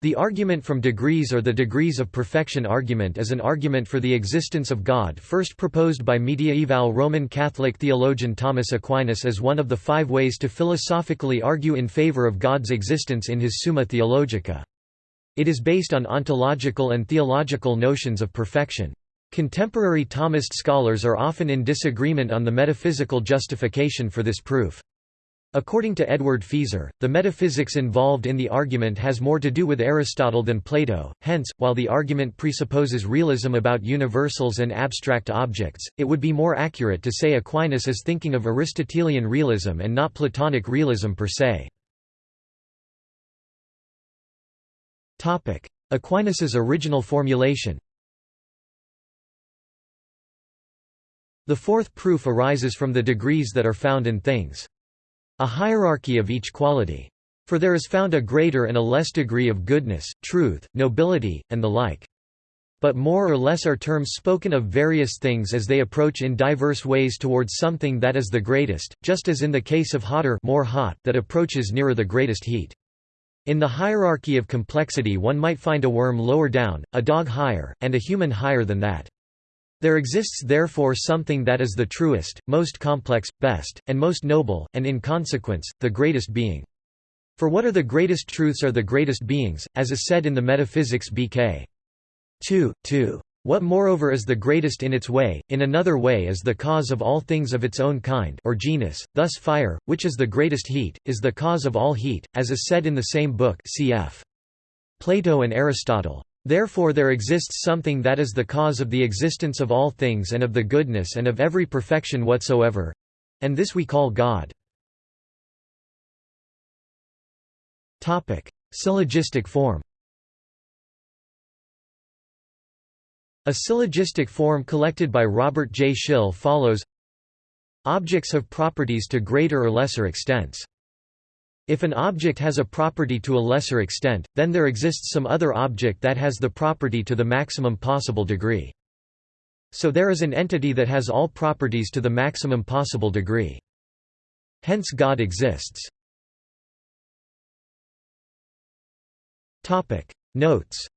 The argument from degrees or the degrees of perfection argument is an argument for the existence of God first proposed by mediaeval Roman Catholic theologian Thomas Aquinas as one of the five ways to philosophically argue in favor of God's existence in his Summa Theologica. It is based on ontological and theological notions of perfection. Contemporary Thomist scholars are often in disagreement on the metaphysical justification for this proof. According to Edward Feser, the metaphysics involved in the argument has more to do with Aristotle than Plato, hence, while the argument presupposes realism about universals and abstract objects, it would be more accurate to say Aquinas is thinking of Aristotelian realism and not Platonic realism per se. Aquinas's original formulation The fourth proof arises from the degrees that are found in things. A hierarchy of each quality. For there is found a greater and a less degree of goodness, truth, nobility, and the like. But more or less are terms spoken of various things as they approach in diverse ways towards something that is the greatest, just as in the case of hotter more hot that approaches nearer the greatest heat. In the hierarchy of complexity one might find a worm lower down, a dog higher, and a human higher than that. There exists therefore something that is the truest, most complex, best, and most noble, and in consequence, the greatest being. For what are the greatest truths are the greatest beings, as is said in the Metaphysics BK. 2, 2. What moreover is the greatest in its way, in another way is the cause of all things of its own kind or genus, thus fire, which is the greatest heat, is the cause of all heat, as is said in the same book cf. Plato and Aristotle. Therefore there exists something that is the cause of the existence of all things and of the goodness and of every perfection whatsoever—and this we call God. Syllogistic form A syllogistic form collected by Robert J. Schihl follows Objects have properties to greater or lesser extents. If an object has a property to a lesser extent, then there exists some other object that has the property to the maximum possible degree. So there is an entity that has all properties to the maximum possible degree. Hence God exists. Notes